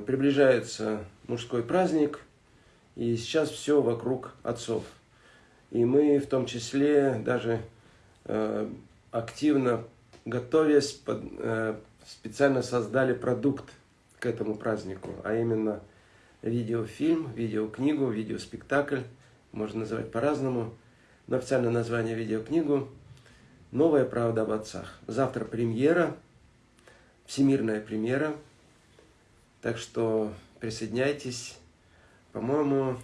Э, приближается мужской праздник, и сейчас все вокруг отцов. И мы в том числе даже э, активно готовясь, э, специально создали продукт к этому празднику, а именно видеофильм, видеокнигу, видеоспектакль, можно называть по-разному, но официальное название видеокнигу «Новая правда об отцах». Завтра премьера, всемирная премьера, так что присоединяйтесь. По-моему,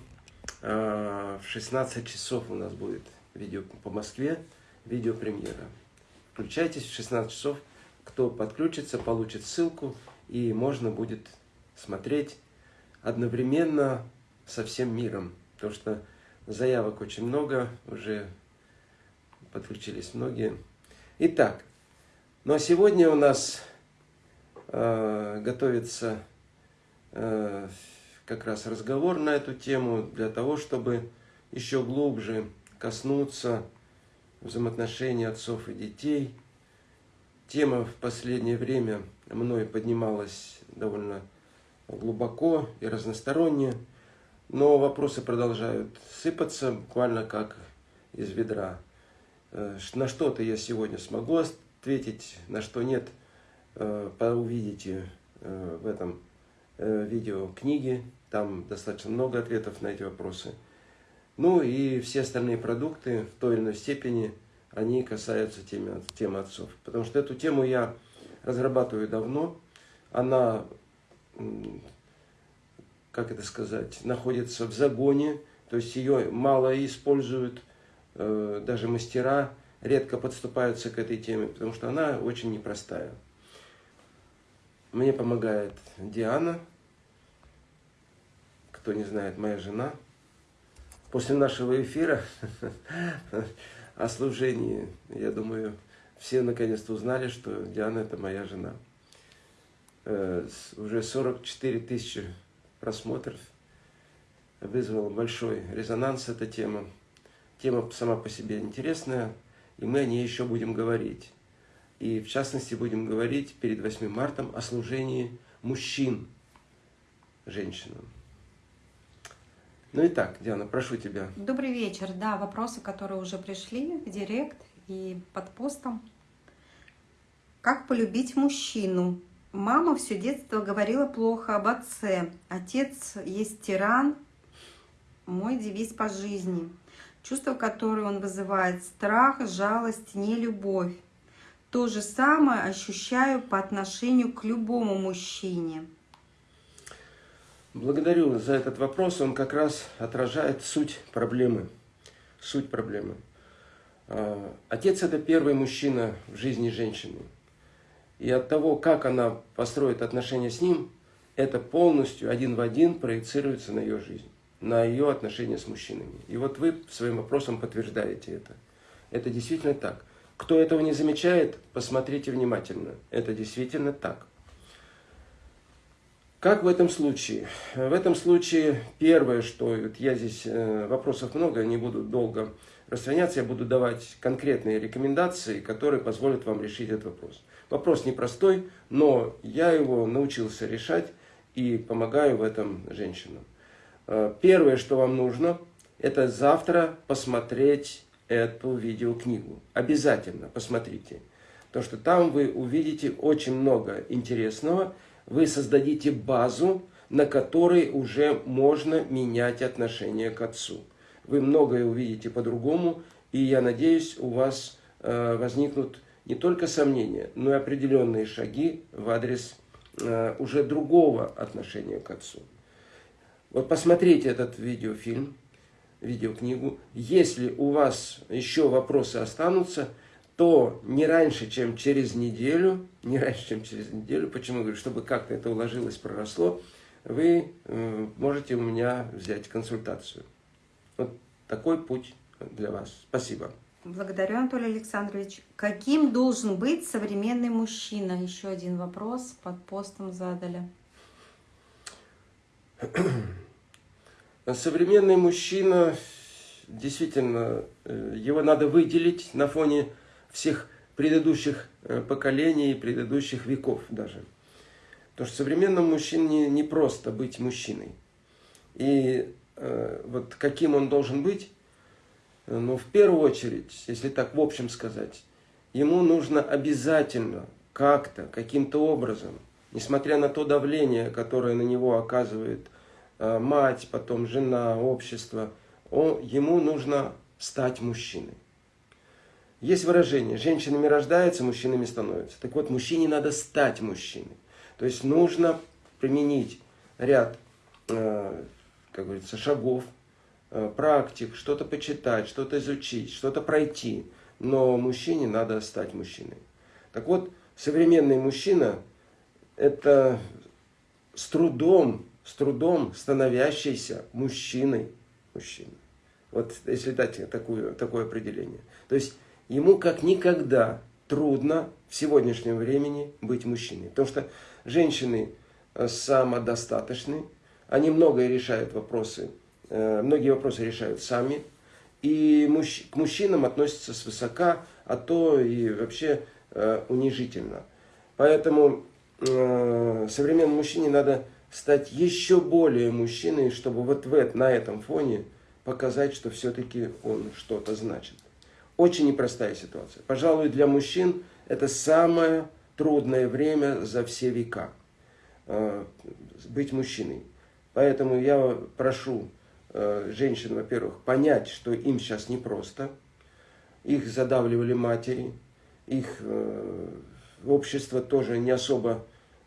э, в 16 часов у нас будет видео по Москве, видеопремьера. Включайтесь в 16 часов. Кто подключится, получит ссылку, и можно будет смотреть одновременно со всем миром. Потому что заявок очень много, уже подключились многие. Итак, ну а сегодня у нас э, готовится как раз разговор на эту тему для того, чтобы еще глубже коснуться взаимоотношений отцов и детей. Тема в последнее время мной поднималась довольно глубоко и разносторонне, но вопросы продолжают сыпаться буквально как из ведра. Э, на что-то я сегодня смогу ответить, на что нет, э, увидите э, в этом видео книги. Там достаточно много ответов на эти вопросы. Ну и все остальные продукты в той или иной степени, они касаются темы, темы отцов. Потому что эту тему я разрабатываю давно. Она, как это сказать, находится в загоне. То есть ее мало используют, э, даже мастера редко подступаются к этой теме, потому что она очень непростая. Мне помогает Диана, кто не знает, моя жена – после нашего эфира о служении, я думаю, все наконец-то узнали, что Диана – это моя жена. Э, уже 44 тысячи просмотров. Вызвала большой резонанс эта тема. Тема сама по себе интересная, и мы о ней еще будем говорить. И в частности будем говорить перед 8 марта о служении мужчин женщинам. Ну и так, Диана, прошу тебя. Добрый вечер. Да, вопросы, которые уже пришли в директ и под постом. Как полюбить мужчину? Мама все детство говорила плохо об отце. Отец есть тиран, мой девиз по жизни. Чувство, которое он вызывает, страх, жалость, нелюбовь. То же самое ощущаю по отношению к любому мужчине. Благодарю за этот вопрос. Он как раз отражает суть проблемы. Суть проблемы. А, отец – это первый мужчина в жизни женщины. И от того, как она построит отношения с ним, это полностью один в один проецируется на ее жизнь, на ее отношения с мужчинами. И вот вы своим вопросом подтверждаете это. Это действительно так. Кто этого не замечает, посмотрите внимательно. Это действительно так. Как в этом случае? В этом случае первое, что вот я здесь, э, вопросов много, не буду долго распространяться, я буду давать конкретные рекомендации, которые позволят вам решить этот вопрос. Вопрос непростой, но я его научился решать и помогаю в этом женщинам. Э, первое, что вам нужно, это завтра посмотреть эту видеокнигу. Обязательно посмотрите. Потому что там вы увидите очень много интересного, вы создадите базу, на которой уже можно менять отношение к Отцу. Вы многое увидите по-другому, и я надеюсь, у вас э, возникнут не только сомнения, но и определенные шаги в адрес э, уже другого отношения к Отцу. Вот посмотрите этот видеофильм, видеокнигу. Если у вас еще вопросы останутся, то не раньше, чем через неделю, не раньше, чем через неделю, почему говорю, чтобы как-то это уложилось, проросло, вы э, можете у меня взять консультацию. Вот такой путь для вас. Спасибо. Благодарю, Анатолий Александрович. Каким должен быть современный мужчина? Еще один вопрос под постом задали. Современный мужчина, действительно, э, его надо выделить на фоне всех предыдущих э, поколений, предыдущих веков даже. Потому что современному мужчине не просто быть мужчиной. И э, вот каким он должен быть, ну, в первую очередь, если так в общем сказать, ему нужно обязательно как-то, каким-то образом, несмотря на то давление, которое на него оказывает э, мать, потом жена, общество, он, ему нужно стать мужчиной. Есть выражение, женщинами рождаются, мужчинами становятся. Так вот, мужчине надо стать мужчиной. То есть нужно применить ряд, э, как говорится, шагов, э, практик, что-то почитать, что-то изучить, что-то пройти. Но мужчине надо стать мужчиной. Так вот, современный мужчина – это с трудом, с трудом становящийся мужчиной. Мужчина. Вот если дать такую, такое определение. То есть ему как никогда трудно в сегодняшнем времени быть мужчиной. Потому что женщины э, самодостаточны, они многое решают вопросы, э, многие вопросы решают сами, и мужч, к мужчинам относятся свысока, а то и вообще э, унижительно. Поэтому современному мужчине надо стать еще более мужчиной, чтобы вот в, на этом фоне показать, что все-таки он что-то значит. Очень непростая ситуация. Пожалуй, для мужчин это самое трудное время за все века. Э, быть мужчиной. Поэтому я прошу э, женщин, во-первых, понять, что им сейчас непросто. Их задавливали матери, их э, общество тоже не особо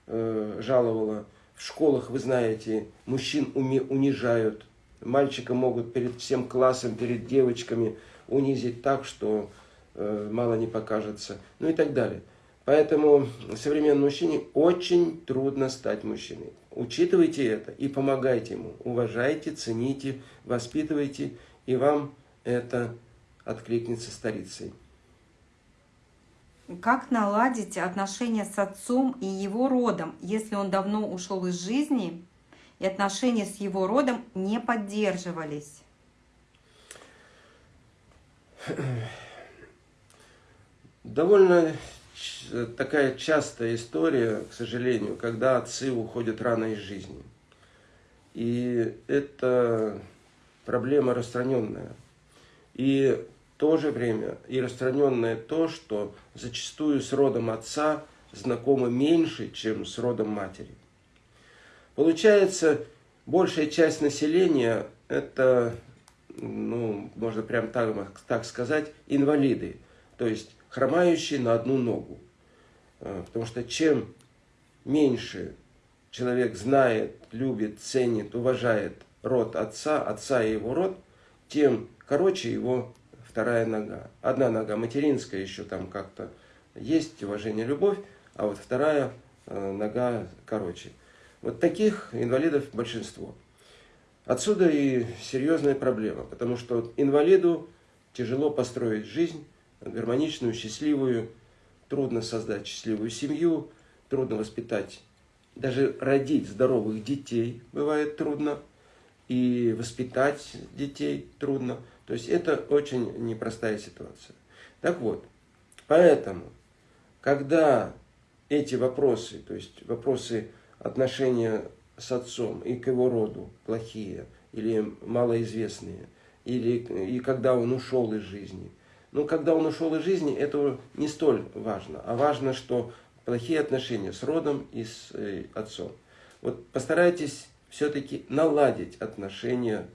жаловало. В школах, вы знаете, мужчин унижают. Мальчика могут перед всем классом, перед девочками унизить так, что мало не покажется. Ну и так далее. Поэтому современному мужчине очень трудно стать мужчиной. Учитывайте это и помогайте ему. Уважайте, цените, воспитывайте, и вам это откликнется старицей. Как наладить отношения с отцом и его родом, если он давно ушел из жизни, и отношения с его родом не поддерживались? Довольно такая частая история, к сожалению, когда отцы уходят рано из жизни. И это проблема распространенная. И то же время и распространенное то, что зачастую с родом отца знакомы меньше, чем с родом матери. Получается, большая часть населения – это, ну, можно прям так, так сказать, инвалиды. То есть хромающий на одну ногу. А, потому что чем меньше человек знает, любит, ценит, уважает род отца, отца и его род, тем короче его вторая нога. Одна нога материнская еще там как-то есть, уважение, любовь, а вот вторая э, нога короче. Вот таких инвалидов большинство. Отсюда и серьезная проблема, потому что инвалиду тяжело построить жизнь, гармоничную, счастливую, трудно создать счастливую семью, трудно воспитать, даже родить здоровых детей бывает трудно, и воспитать детей трудно. То есть это очень непростая ситуация. Так вот, поэтому, когда эти вопросы, то есть вопросы отношения с отцом и к его роду плохие или малоизвестные, или и когда он ушел из жизни – но когда он ушел из жизни, это не столь важно. А важно, что плохие отношения с родом и с э, отцом. Вот постарайтесь все-таки наладить отношения,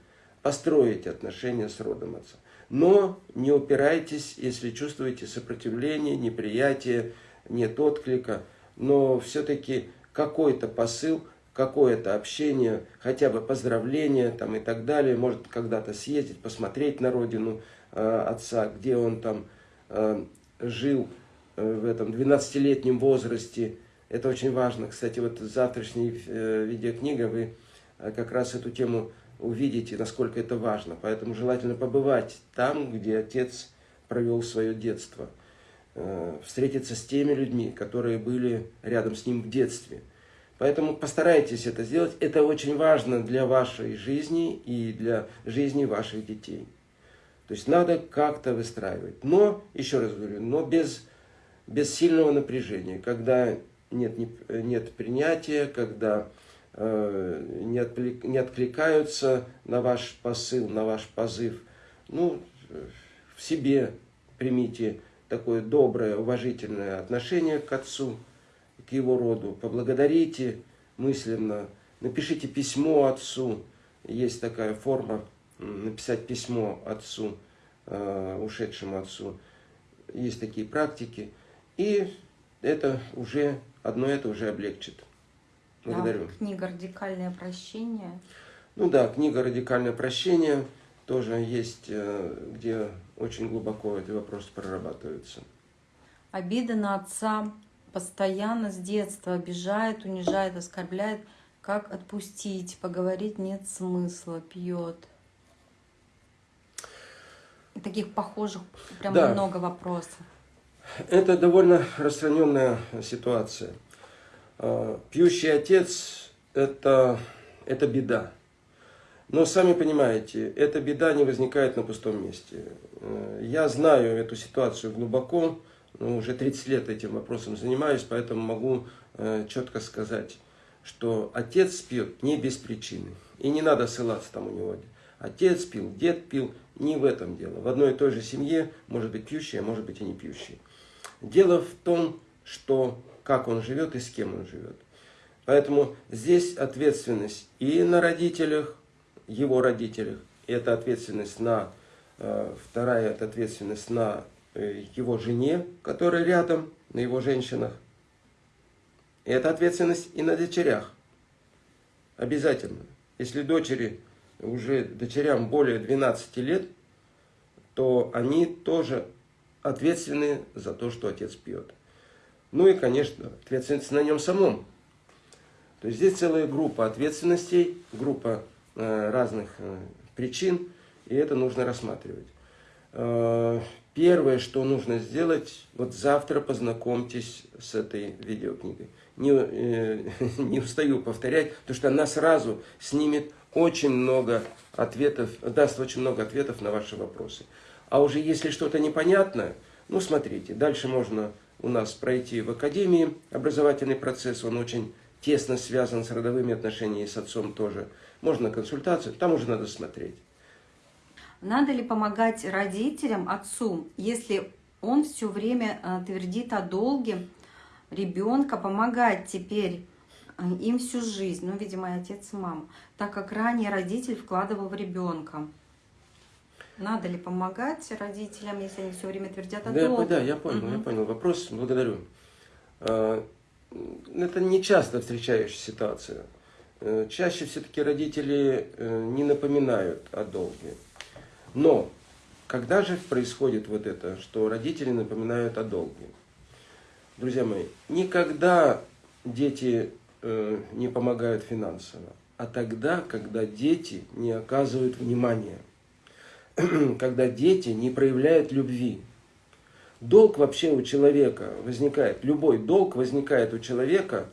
построить отношения с родом отца. Но не упирайтесь, если чувствуете сопротивление, неприятие, нет отклика. Но все-таки какой-то посыл, какое-то общение, хотя бы поздравление там и так далее, может когда-то съездить, посмотреть на родину – Э, отца, где он там э, жил э, в этом 12-летнем возрасте. Это очень важно. Кстати, вот завтрашней видеокнига вы как раз эту тему увидите, насколько это важно. Поэтому желательно побывать там, где отец провел свое детство. Встретиться с теми людьми, которые были рядом с ним в детстве. Поэтому постарайтесь это сделать. Это очень важно для вашей жизни и для жизни ваших детей. То есть надо как-то выстраивать. Но, еще раз говорю, но без, без сильного напряжения, когда нет, не, нет принятия, когда э, не, отклик, не откликаются на ваш посыл, на ваш позыв. Ну, в себе примите такое доброе, уважительное отношение к отцу, к его роду. Поблагодарите мысленно, напишите письмо отцу. Есть такая форма, написать письмо отцу, э, ушедшему отцу. Есть такие практики. И это уже, одно это уже облегчит. Благодарю. Да, книга «Радикальное прощение». Ну да, книга «Радикальное прощение» тоже есть, э, где очень глубоко эти вопросы прорабатываются. Обида на отца постоянно с детства обижает, унижает, оскорбляет. Как отпустить? Поговорить нет смысла, пьет. Таких похожих прям да. много вопросов. Это довольно распространенная ситуация. А, пьющий отец это, – это беда. Но сами понимаете, эта беда не возникает на пустом месте. Э, я знаю эту ситуацию глубоко, ну, уже 30 лет этим вопросом занимаюсь, поэтому могу э, четко сказать, что отец пьет не без причины. И не надо ссылаться там у него. Отец пил, дед пил, не в этом дело. В одной и той же семье может быть пьющий, а может быть и не пьющий. Дело в том, что как он живет и с кем он живет. Поэтому здесь ответственность и на родителях, его родителях, это ответственность на, э, вторая это ответственность на э, его жене, которая рядом, на его женщинах. И это ответственность и на дочерях. Обязательно. Если дочери, уже дочерям более 12 лет, то они тоже ответственны за то, что отец пьет. Ну и, конечно, ответственность на нем самом. То есть здесь целая группа ответственностей, группа э, разных э, причин, и это нужно рассматривать. Э, первое, что нужно сделать, вот завтра познакомьтесь с этой видеокнигой. Не, э, не устаю повторять, потому что она сразу снимет очень много ответов, даст очень много ответов на ваши вопросы. А уже если что-то непонятное, ну смотрите, дальше можно у нас пройти в академии образовательный процесс, он очень тесно связан с родовыми отношениями, с отцом тоже. Можно консультацию, там уже надо смотреть. Надо ли помогать родителям, отцу, если он все время э, твердит о долге ребенка, помогать теперь э, им всю жизнь, ну, видимо, отец и мама, так как ранее родитель вкладывал в ребенка? Надо ли помогать родителям, если они все время твердят о да, долге? Да, я понял, угу. я понял. Вопрос, благодарю. А, это не часто встречающаяся ситуация. Э, чаще все-таки родители э, не напоминают о долге. Но когда же происходит вот это, что родители напоминают о долге? Друзья мои, никогда дети э, не помогают финансово, а тогда, когда дети не оказывают внимания – когда дети не проявляют любви. Долг вообще у человека возникает, любой долг возникает у человека,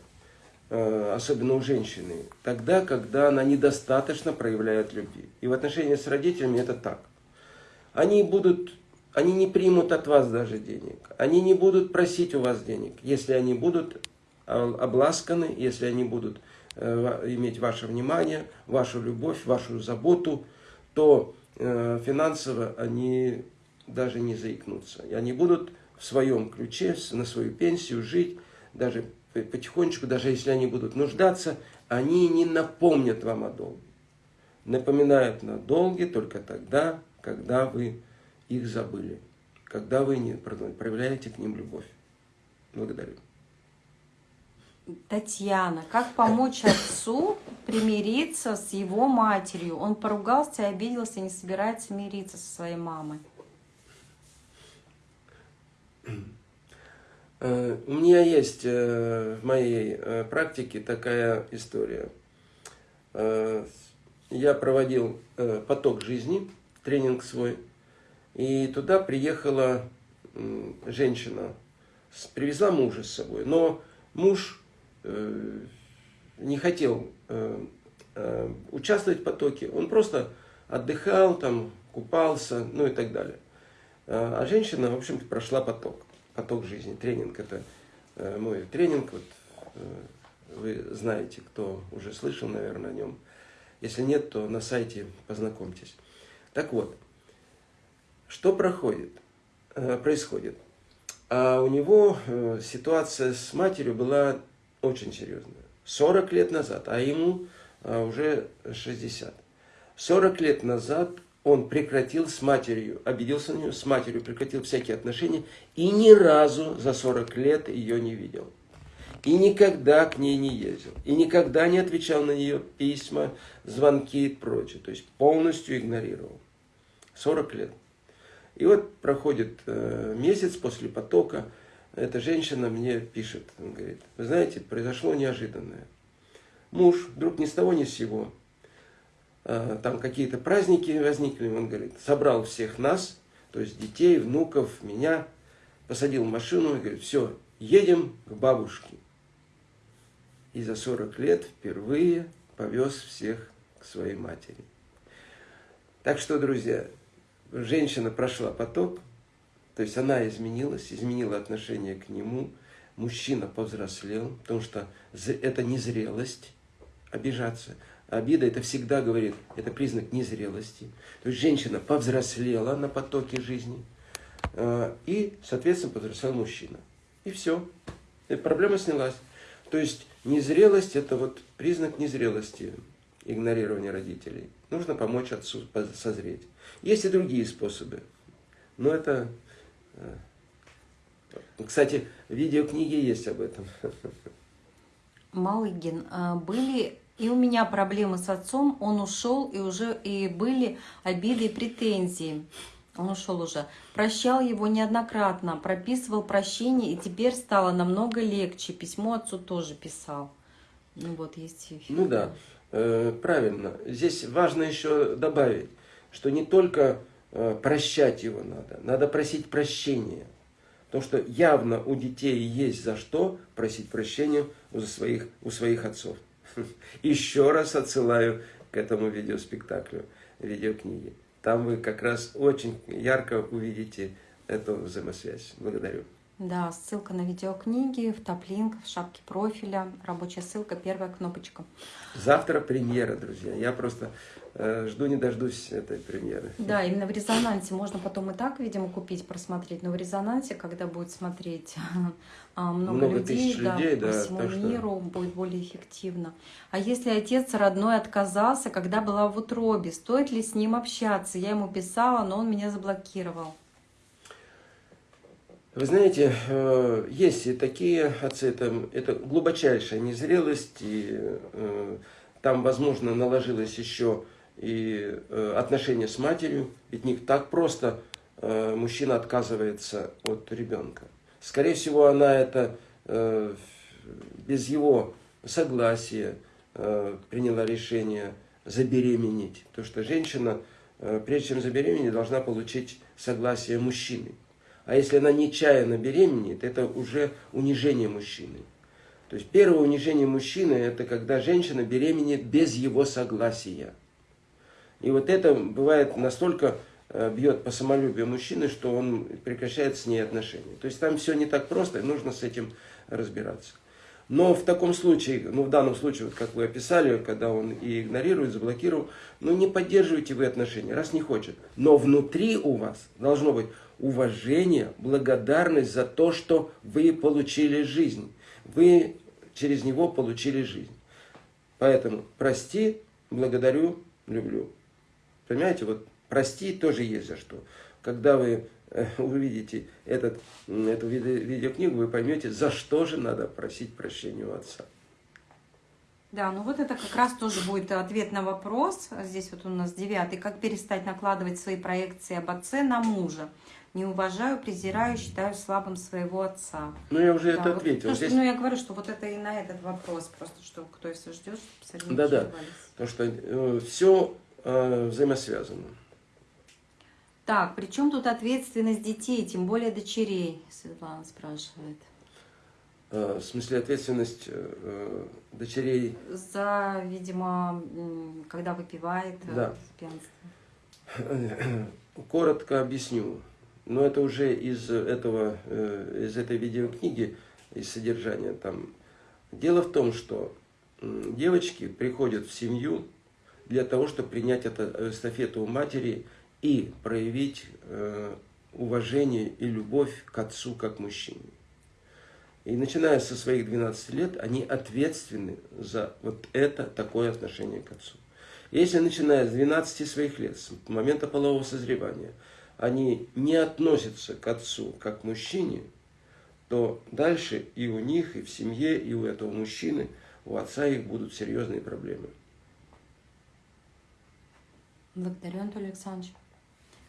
э, особенно у женщины, тогда, когда она недостаточно проявляет любви. И в отношении с родителями это так. Они будут, они не примут от вас даже денег, они не будут просить у вас денег, если они будут обласканы, если они будут э, иметь ваше внимание, вашу любовь, вашу заботу, то финансово они даже не заикнутся. И они будут в своем ключе, на свою пенсию жить, даже потихонечку, даже если они будут нуждаться, они не напомнят вам о долге. Напоминают на долги только тогда, когда вы их забыли, когда вы не проявляете к ним любовь. Благодарю. Татьяна, как помочь отцу примириться с его матерью? Он поругался, обиделся, не собирается мириться со своей мамой. Э, у меня есть э, в моей э, практике такая история. Я проводил поток жизни, тренинг свой, и туда приехала женщина, привезла мужа с собой, но муж не хотел э, э, участвовать в потоке, он просто отдыхал, там, купался, ну и так далее. А женщина, в общем-то, прошла поток, поток жизни, тренинг, это мой тренинг, вот, вы знаете, кто уже слышал, наверное, о нем. Если нет, то на сайте познакомьтесь. Так вот, что проходит, э, происходит? А у него э, ситуация с матерью была очень серьезная. 40 лет назад, а ему э, уже 60. 40 лет назад он прекратил с матерью, обиделся на нее, с матерью прекратил всякие отношения и ни разу за 40 лет ее не видел. И никогда к ней не ездил. И никогда не отвечал на нее письма, звонки и прочее. То есть полностью игнорировал. 40 лет. И вот проходит э, месяц после потока, эта женщина мне пишет, он говорит, вы знаете, произошло неожиданное. Муж вдруг ни с того ни с сего, э, там какие-то праздники возникли, он говорит, собрал всех нас, то есть детей, внуков, меня, посадил в машину и говорит, все, едем к бабушке. И за 40 лет впервые повез всех к своей матери. Так что, друзья, женщина прошла поток, то есть она изменилась, изменила отношение к нему, мужчина повзрослел, потому что это незрелость, обижаться. Обида это всегда говорит, это признак незрелости. То есть женщина повзрослела на потоке жизни, э, и, соответственно, повзрослел мужчина. И все. И проблема снялась. То есть незрелость это вот признак незрелости, игнорирования родителей. Нужно помочь отцу созреть. Есть и другие способы. Но это... Э, кстати, видеокниги есть об этом. Малыгин, а были и у меня проблемы с отцом, он ушел, и уже и были обиды и претензии. Он ушел уже. Прощал его неоднократно, прописывал прощение, и теперь стало намного легче. Письмо отцу тоже писал. Ну вот, есть эфир. Ну да, э, правильно. Здесь важно еще добавить, что не только э, прощать его надо, надо просить прощения. Потому что явно у детей есть за что просить прощения у своих, у своих отцов. Еще раз отсылаю к этому видеоспектаклю, видеокниге. Там вы как раз очень ярко увидите эту взаимосвязь. Благодарю. Да, ссылка на видеокниги, в топ-линк, в шапке профиля, рабочая ссылка, первая кнопочка. Завтра премьера, друзья. Я просто э, жду не дождусь этой премьеры. Да, именно в резонансе можно потом и так, видимо, купить, просмотреть, но в резонансе, когда будет смотреть а, много, много людей, да, людей по да, всему миру, что... будет более эффективно. А если отец родной отказался, когда была в утробе, стоит ли с ним общаться? Я ему писала, но он меня заблокировал. Вы знаете, э, есть и такие отцы, это, это глубочайшая незрелость, и э, там, возможно, наложилось еще и э, отношение с матерью, ведь не так просто мужчина отказывается от ребенка. Скорее всего, она это без его согласия приняла решение забеременеть. То, что женщина, прежде чем забеременеть, должна получить согласие мужчины. А если она нечаянно беременеет, это уже унижение мужчины. То есть первое унижение мужчины – это когда женщина беременеет без его согласия. И вот это бывает настолько э, бьет по самолюбию мужчины, что он прекращает с ней отношения. То есть там все не так просто, и нужно с этим разбираться. Но в таком случае, ну в данном случае, вот как вы описали, когда он и игнорирует, заблокировал, ну не поддерживайте вы отношения, раз не хочет. Но внутри у вас должно быть уважение, благодарность за то, что вы получили жизнь. Вы через него получили жизнь. Поэтому прости, благодарю, люблю. Понимаете, вот прости тоже есть за что. Когда вы э, увидите этот, эту видеокнигу, вы поймете, за что же надо просить прощения у отца. Да, ну вот это как раз тоже будет ответ на вопрос. Здесь вот у нас девятый. Как перестать накладывать свои проекции об отце на мужа? Не уважаю, презираю, считаю слабым своего отца. Ну, я уже да, это вот ответил. То, Здесь... Ну, я говорю, что вот это и на этот вопрос, просто что кто если ждет, чтобы Да, да, потому что э, все э, взаимосвязано. Так, при чем тут ответственность детей, тем более дочерей, Светлана спрашивает. Э, в смысле ответственность э, дочерей? За, видимо, когда выпивает э, да. Коротко объясню но это уже из этого, э, из этой видеокниги, из содержания там. Дело в том, что девочки приходят в семью для того, чтобы принять эту эстафету у матери и проявить э, уважение и любовь к отцу как мужчине. И начиная со своих 12 лет, они ответственны за вот это такое отношение к отцу. Если начиная с 12 своих лет, с момента полового созревания, они не относятся к отцу как к мужчине, то дальше и у них, и в семье, и у этого мужчины, у отца их будут серьезные проблемы. Благодарю, Анатолий Александрович.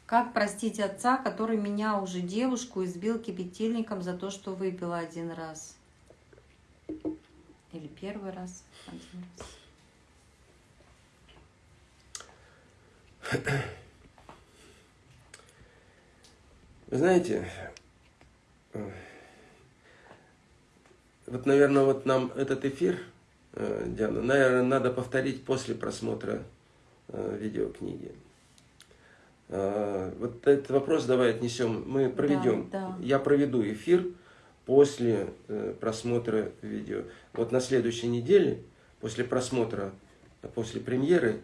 Как простить отца, который меня уже девушку избил кипятильником за то, что выпила один раз? Или первый раз? Один раз. Вы знаете, вот, наверное, вот нам этот эфир, э, Диана, наверное, надо повторить после просмотра э, видеокниги. Э, вот этот вопрос давай отнесем, мы проведем. Да, да. Я проведу эфир после просмотра видео. Вот на следующей неделе, после просмотра, после премьеры,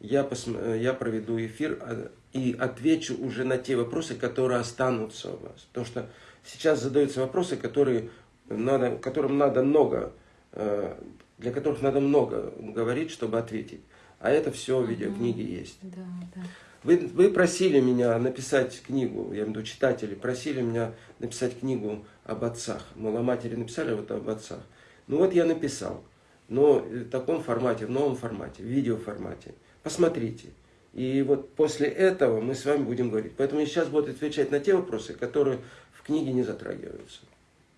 я, пос... я проведу эфир и отвечу уже на те вопросы, которые останутся у вас. Потому что сейчас задаются вопросы, которые надо, которым надо много, э, для которых надо много говорить, чтобы ответить. А это все в видеокниге есть. Да, да. Вы, вы просили меня написать книгу, я имею в виду читатели, просили меня написать книгу об отцах. Мол, о матери написали, а вот об отцах. Ну вот я написал, но в таком формате, в новом формате, в видеоформате. Посмотрите. И вот после этого мы с вами будем говорить. Поэтому я сейчас буду отвечать на те вопросы, которые в книге не затрагиваются.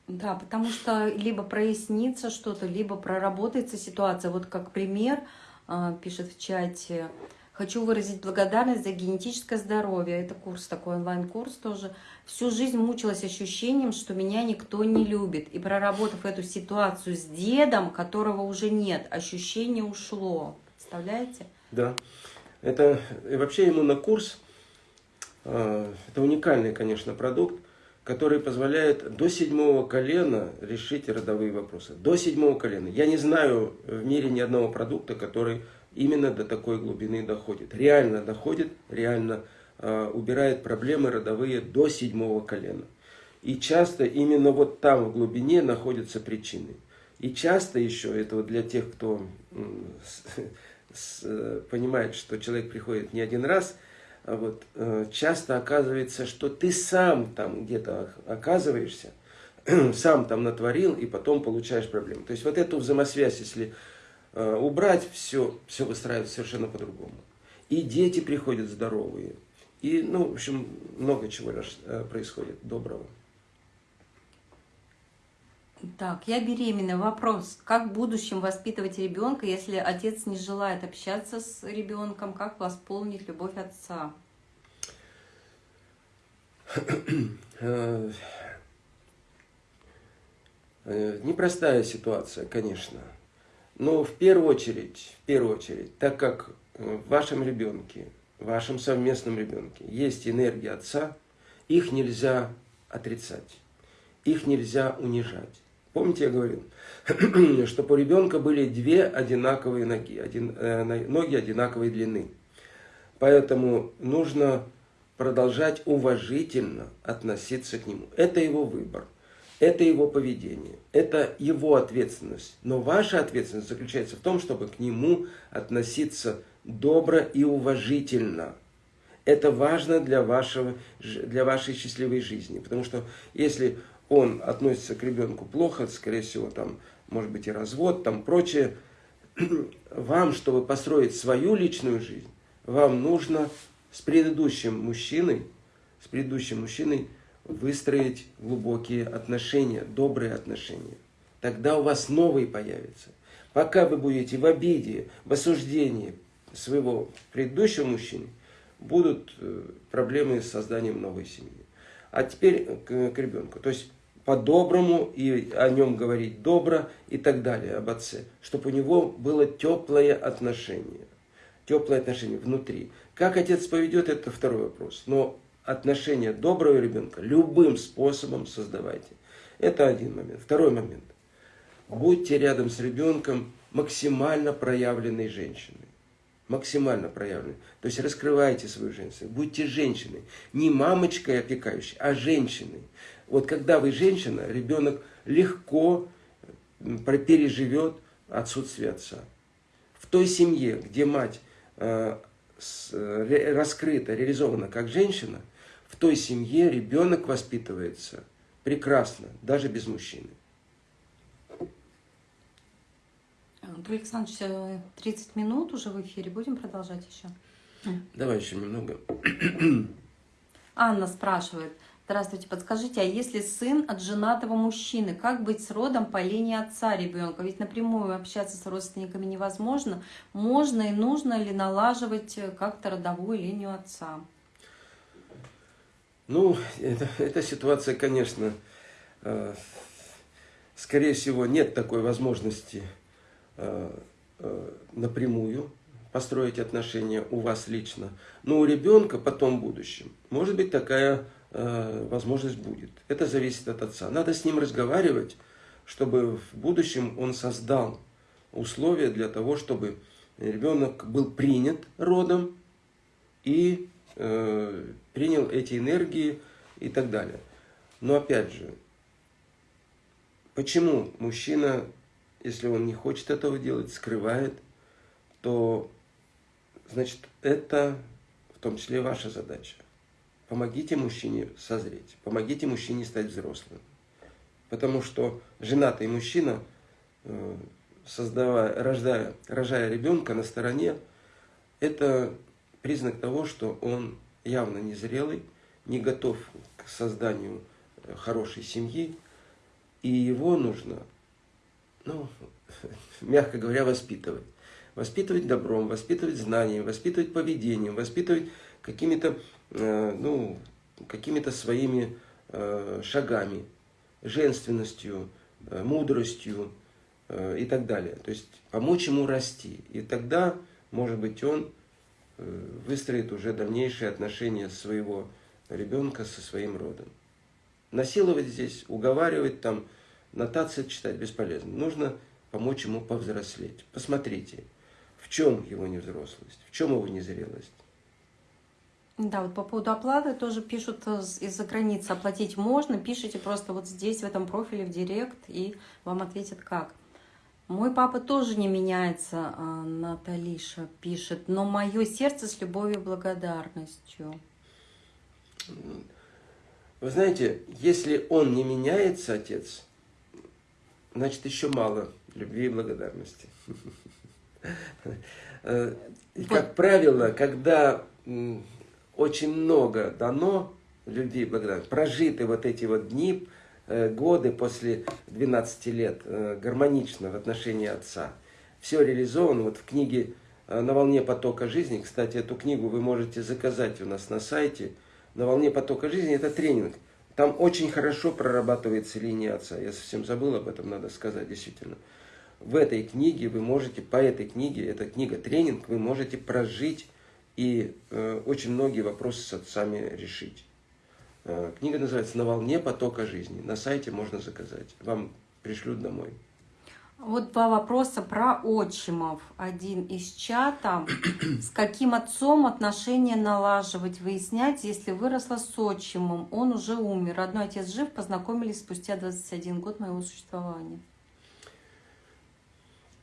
Да, потому что либо прояснится что-то, либо проработается ситуация. Вот как пример, а, пишет в чате, хочу выразить благодарность за генетическое здоровье. Это курс такой, онлайн-курс тоже. Всю жизнь мучилась ощущением, что меня никто не любит. И проработав эту ситуацию с дедом, которого уже нет, ощущение ушло. Представляете? Да. Это и вообще иммунокурс, а, это уникальный, конечно, продукт который позволяет до седьмого колена решить родовые вопросы. До седьмого колена. Я не знаю в мире ни одного продукта, который именно до такой глубины доходит. Реально доходит, реально э, убирает проблемы родовые до седьмого колена. И часто именно вот там в глубине находятся причины. И часто еще, это вот для тех, кто э, понимает, что человек приходит не один раз – а вот, э, часто оказывается, что ты сам там где-то оказываешься, сам там натворил, и потом получаешь проблемы. То есть вот эту взаимосвязь, если э, убрать, все, все выстраивается совершенно по-другому. И дети приходят здоровые. И, ну, в общем, много чего происходит доброго. Так, я беременна. Вопрос, как в будущем воспитывать ребенка, если отец не желает общаться с ребенком? Как восполнить любовь отца? Э, непростая ситуация, конечно. Но в первую очередь, в первую очередь, так как в вашем ребенке, в вашем совместном ребенке есть энергия отца, их нельзя отрицать, их нельзя унижать. Помните, я говорил, что у ребенка были две одинаковые ноги, один, э, ноги одинаковой длины. Поэтому нужно продолжать уважительно относиться к нему. Это его выбор, это его поведение, это его ответственность. Но ваша ответственность заключается в том, чтобы к нему относиться добро и уважительно. Это важно для, вашего, для вашей счастливой жизни. Потому что если он относится к ребенку плохо, скорее всего, там, может быть, и развод, там, прочее, вам, чтобы построить свою личную жизнь, вам нужно с предыдущим мужчиной, с предыдущим мужчиной выстроить глубокие отношения, добрые отношения. Тогда у вас новые появятся. Пока вы будете в обиде, в осуждении своего предыдущего мужчины, будут э, проблемы с созданием новой семьи. А теперь к, к ребенку. То есть по-доброму и о нем говорить добро и так далее, об отце. Чтобы у него было теплое отношение. Теплое отношение внутри. Как отец поведет, это второй вопрос. Но отношение доброго ребенка любым способом создавайте. Это один момент. Второй момент. будьте рядом с ребенком максимально проявленной женщиной. Максимально проявленной. То есть раскрывайте свою женственность. Будьте женщиной. Не мамочкой опекающей, а женщиной. Вот когда вы женщина, ребенок легко переживет отсутствие отца. В той семье, где мать э, э, раскрыта, реализована как женщина, в той семье ребенок воспитывается прекрасно, даже без мужчины. Анатолий Александрович, 30 э, минут уже в эфире. Будем продолжать еще? Давай еще немного. Анна спрашивает. Здравствуйте, подскажите, а если сын от женатого мужчины, как быть с родом по линии отца ребенка? Ведь напрямую общаться с родственниками невозможно. Можно и нужно ли налаживать как-то родовую линию отца? Ну, это, эта ситуация, конечно, э, скорее всего, нет такой возможности э, э, напрямую построить отношения у вас лично. Но у ребенка потом в будущем может быть такая Э, возможность будет. Это зависит от отца. Надо с ним разговаривать, чтобы в будущем он создал условия для того, чтобы ребенок был принят родом и э, принял эти энергии и так далее. Но опять же, почему мужчина, если он не хочет этого делать, скрывает, то значит это в том числе ваша задача. Помогите мужчине созреть, помогите мужчине стать взрослым. Потому что женатый мужчина, э, создавая, рождая, рожая ребенка на стороне, это признак того, что он явно незрелый, не готов к созданию э, хорошей семьи, и его нужно, ну, мягко говоря, воспитывать. Воспитывать добром, воспитывать знанием, воспитывать поведением, воспитывать какими-то Э, ну, какими-то своими э, шагами, женственностью, э, мудростью и так далее. То есть помочь ему расти. И тогда, может быть, он выстроит уже дальнейшие отношения своего ребенка со своим родом. Насиловать здесь, уговаривать там, нотации читать бесполезно. Нужно помочь ему повзрослеть. Посмотрите, в чем его невзрослость, в чем его незрелость. Да, вот по поводу оплаты тоже пишут из-за границы. Оплатить можно, пишите просто вот здесь, в этом профиле, в директ, и вам ответят как. Мой папа тоже не меняется, а, Наталиша пишет, но мое сердце с любовью и благодарностью. Вы знаете, если он не меняется, отец, значит еще мало любви и благодарности. Э, как правило, когда очень много дано любви благодарности. Прожиты вот эти вот дни, э, годы после 12 лет э, гармонично в отношении отца. Все реализовано вот в книге э, «На волне потока жизни». Кстати, эту книгу вы можете заказать у нас на сайте. «На волне потока жизни» – это тренинг. Там очень хорошо прорабатывается линия отца. Я совсем забыл об этом, надо сказать, действительно. В этой книге вы можете, по этой книге, эта книга тренинг, вы можете прожить и э, очень многие вопросы с отцами решить. Э, книга называется «На волне потока жизни». На сайте можно заказать. Вам пришлют домой. Вот два вопроса про отчимов. Один из чата. С каким отцом отношения налаживать, выяснять, если выросла с отчимом? Он уже умер. Родной отец жив, познакомились спустя 21 год моего существования.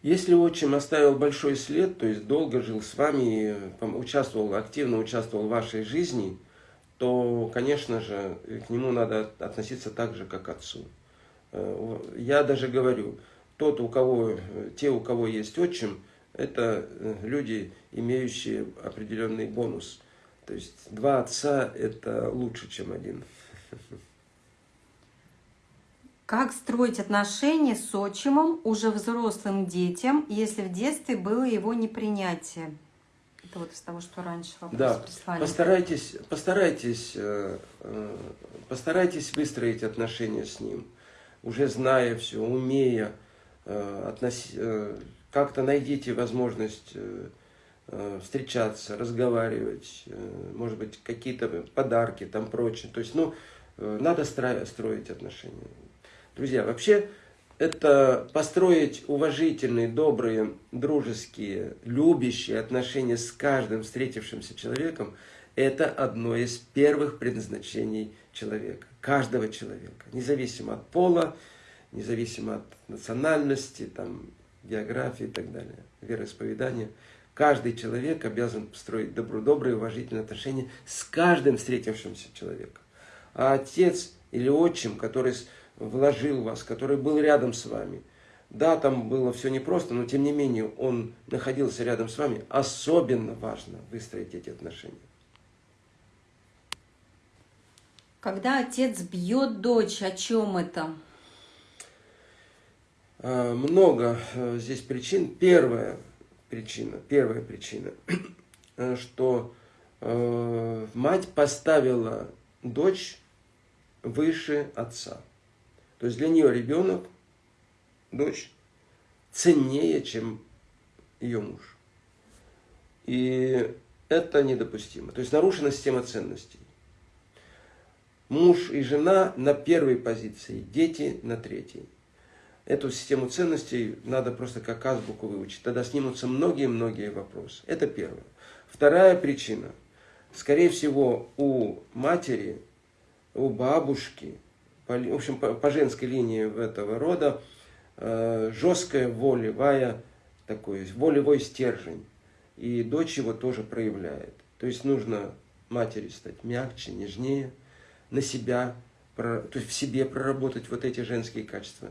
Если отчим оставил большой след, то есть долго жил с вами, участвовал, активно участвовал в вашей жизни, то, конечно же, к нему надо относиться так же, как к отцу. Э, я даже говорю, тот, у кого, те, у кого есть отчим, это э, люди, имеющие определенный бонус. То есть два отца – это лучше, чем один. Как строить отношения с отчимом уже взрослым детям, если в детстве было его непринятие? Это вот из того, что раньше вопрос да. прислали. Постарайтесь, постарайтесь, э, э, постарайтесь выстроить отношения с ним, уже зная все, умея, э, как-то найдите возможность встречаться, разговаривать, может быть, какие-то подарки, там прочее. То есть, ну, надо строить отношения. Друзья, вообще это построить уважительные, добрые, дружеские, любящие отношения с каждым встретившимся человеком, это одно из первых предназначений человека, каждого человека, независимо от пола, независимо от национальности, там, географии и так далее, вероисповедания. Каждый человек обязан строить добро, добрые, уважительные отношения с каждым встретившимся человеком. А отец или отчим, который вложил вас, который был рядом с вами. Да, там было все непросто, но тем не менее он находился рядом с вами. Особенно важно выстроить эти отношения. Когда отец бьет дочь, о чем это? А, много э, здесь причин. Первая причина, первая причина, что э, мать поставила дочь выше отца. То есть для нее ребенок, дочь, ценнее, чем ее муж. И это недопустимо. То есть нарушена система ценностей. Муж и жена на первой позиции, дети на третьей. Эту систему ценностей надо просто как азбуку выучить. Тогда снимутся многие-многие вопросы. Это первое. Вторая причина. Скорее всего, у матери, у бабушки – по, в общем, по, по женской линии этого рода э, жесткая волевая такой, волевой стержень. И дочь его тоже проявляет. То есть нужно матери стать мягче, нежнее, на себя, то есть в себе проработать вот эти женские качества.